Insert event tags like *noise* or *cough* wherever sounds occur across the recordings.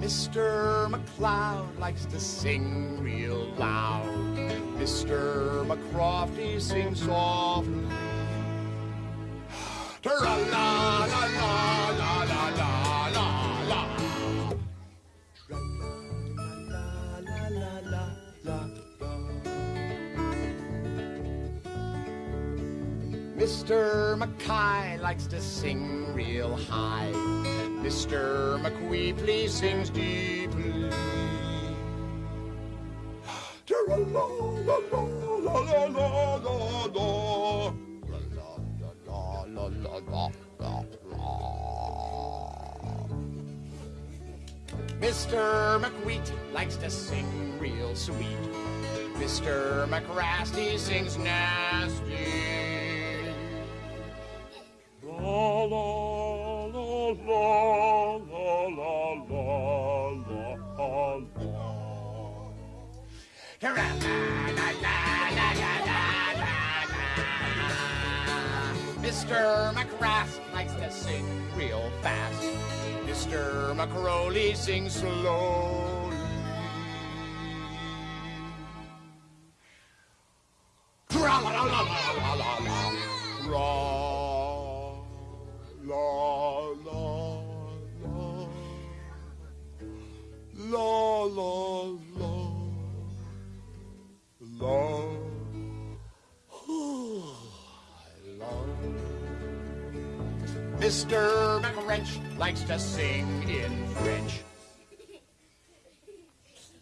Mr. McCloud likes to sing real loud. Mr. McCrofty sings softly. *sighs* La la. La la la la la la. Mr. Mackay likes to sing real high. Mr. McWeepley sings deeply. Mr. McWheat likes to sing real sweet. Mr. McRasty sings nasty. Mr. McRask likes to sing real fast. Mr. McRowley sings slowly. Mr. McWrench likes to sing in French.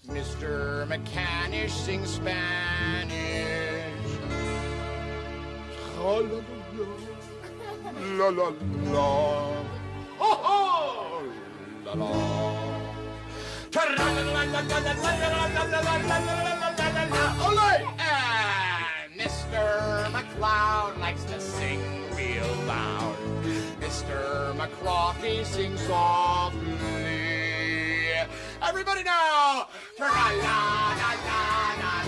Mr. McCanish sings Spanish. La la la. Ho! La la. Ole! the clock, he sings softly. Everybody now! la la la la la.